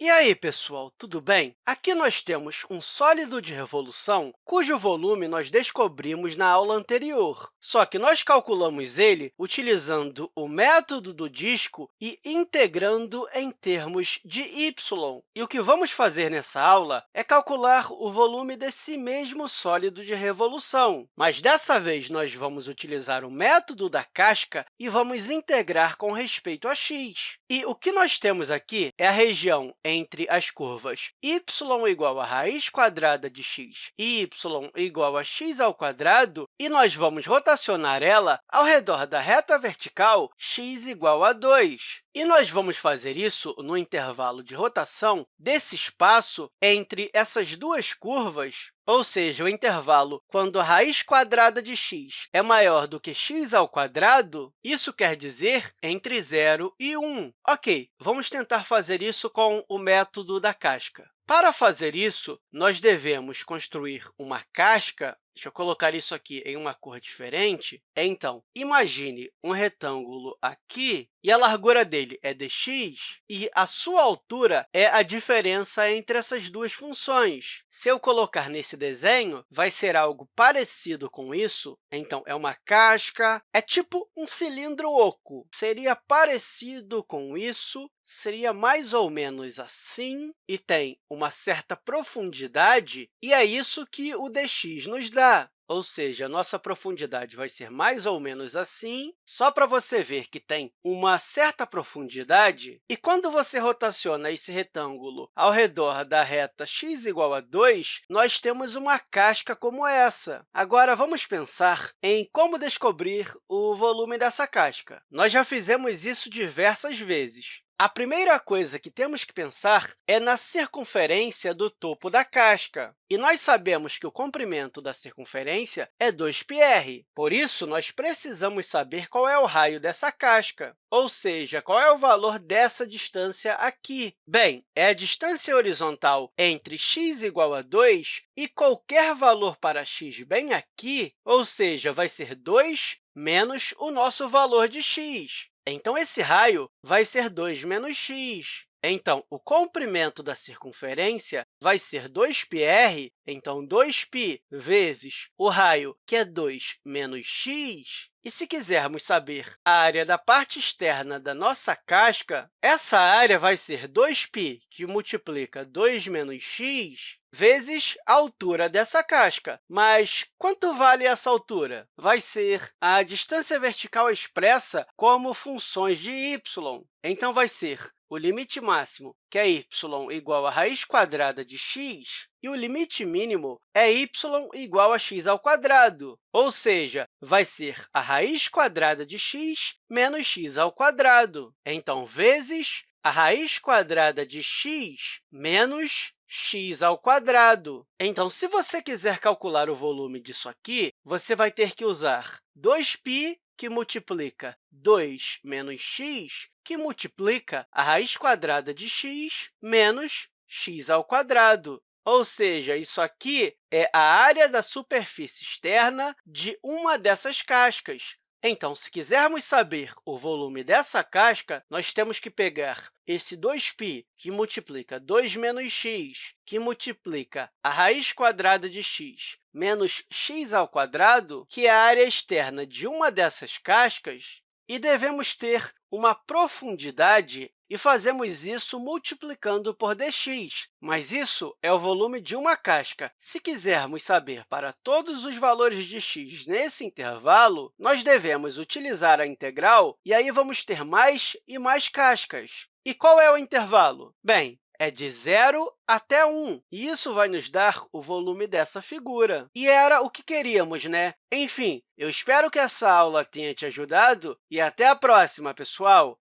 E aí, pessoal, tudo bem? Aqui nós temos um sólido de revolução cujo volume nós descobrimos na aula anterior, só que nós calculamos ele utilizando o método do disco e integrando em termos de y. E o que vamos fazer nessa aula é calcular o volume desse mesmo sólido de revolução, mas dessa vez nós vamos utilizar o método da casca e vamos integrar com respeito a x. E o que nós temos aqui é a região entre as curvas y igual a raiz quadrada de x e y igual a x ao quadrado, e nós vamos rotacionar ela ao redor da reta vertical x igual a 2. E nós vamos fazer isso no intervalo de rotação desse espaço entre essas duas curvas, ou seja, o intervalo quando a raiz quadrada de x é maior do que x isso quer dizer entre 0 e 1. Ok, vamos tentar fazer isso com o método da casca. Para fazer isso, nós devemos construir uma casca Deixa eu colocar isso aqui em uma cor diferente. Então, imagine um retângulo aqui, e a largura dele é dx, e a sua altura é a diferença entre essas duas funções. Se eu colocar nesse desenho, vai ser algo parecido com isso. Então, é uma casca, é tipo um cilindro oco. Seria parecido com isso, seria mais ou menos assim, e tem uma certa profundidade, e é isso que o dx nos dá ou seja, a nossa profundidade vai ser mais ou menos assim, só para você ver que tem uma certa profundidade. E quando você rotaciona esse retângulo ao redor da reta x igual a 2, nós temos uma casca como essa. Agora, vamos pensar em como descobrir o volume dessa casca. Nós já fizemos isso diversas vezes. A primeira coisa que temos que pensar é na circunferência do topo da casca. E nós sabemos que o comprimento da circunferência é 2πr. Por isso, nós precisamos saber qual é o raio dessa casca, ou seja, qual é o valor dessa distância aqui. Bem, é a distância horizontal entre x igual a 2 e qualquer valor para x bem aqui, ou seja, vai ser 2 menos o nosso valor de x. Então, esse raio vai ser 2 menos x. Então, o comprimento da circunferência vai ser 2πr, então 2π vezes o raio, que é 2 menos x. E se quisermos saber a área da parte externa da nossa casca, essa área vai ser 2π, que multiplica 2 menos x, vezes a altura dessa casca. Mas quanto vale essa altura? Vai ser a distância vertical expressa como funções de y. Então, vai ser o limite máximo, que é y igual a raiz quadrada de x, e o limite mínimo é y igual a x ao quadrado, ou seja, vai ser a raiz quadrada de x menos x ao quadrado. Então, vezes a raiz quadrada de x menos x ao quadrado. Então, se você quiser calcular o volume disso aqui, você vai ter que usar 2π, que multiplica 2 menos x, que multiplica a raiz quadrada de x menos x ao quadrado. Ou seja, isso aqui é a área da superfície externa de uma dessas cascas. Então, se quisermos saber o volume dessa casca, nós temos que pegar esse 2π, que multiplica 2 menos x, que multiplica a raiz quadrada de x menos x ao quadrado, que é a área externa de uma dessas cascas, e devemos ter uma profundidade e fazemos isso multiplicando por dx, mas isso é o volume de uma casca. Se quisermos saber para todos os valores de x nesse intervalo, nós devemos utilizar a integral, e aí vamos ter mais e mais cascas. E qual é o intervalo? Bem, é de 0 até 1, e isso vai nos dar o volume dessa figura. E era o que queríamos, né? Enfim, eu espero que essa aula tenha te ajudado e até a próxima, pessoal!